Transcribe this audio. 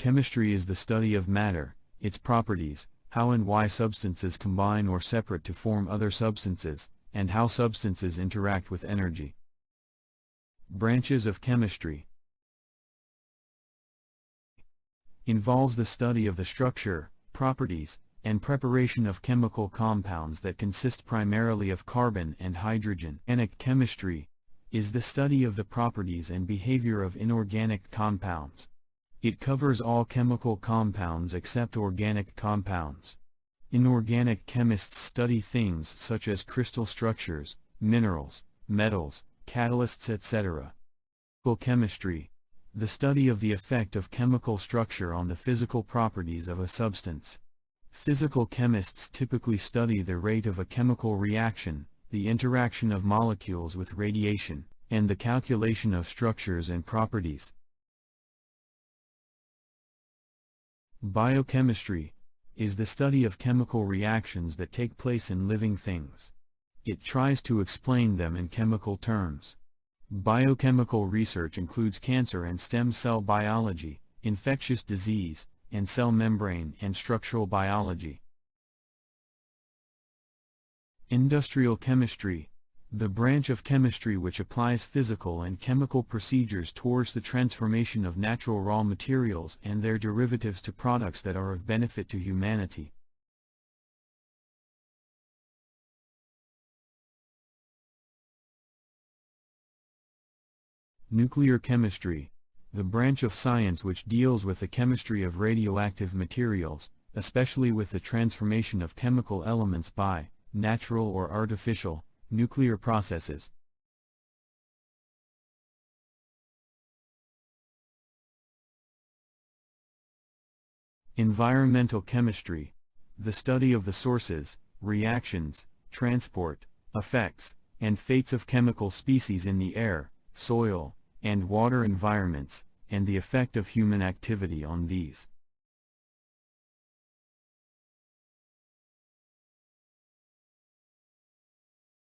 Chemistry is the study of matter, its properties, how and why substances combine or separate to form other substances, and how substances interact with energy. Branches of chemistry involves the study of the structure, properties, and preparation of chemical compounds that consist primarily of carbon and hydrogen. Organic chemistry is the study of the properties and behavior of inorganic compounds. It covers all chemical compounds except organic compounds. Inorganic chemists study things such as crystal structures, minerals, metals, catalysts etc. Chemistry, the study of the effect of chemical structure on the physical properties of a substance. Physical chemists typically study the rate of a chemical reaction, the interaction of molecules with radiation, and the calculation of structures and properties. Biochemistry is the study of chemical reactions that take place in living things. It tries to explain them in chemical terms. Biochemical research includes cancer and stem cell biology, infectious disease, and cell membrane and structural biology. Industrial chemistry, the branch of chemistry which applies physical and chemical procedures towards the transformation of natural raw materials and their derivatives to products that are of benefit to humanity. Nuclear chemistry, the branch of science which deals with the chemistry of radioactive materials, especially with the transformation of chemical elements by natural or artificial nuclear processes. Environmental chemistry, the study of the sources, reactions, transport, effects, and fates of chemical species in the air, soil, and water environments, and the effect of human activity on these.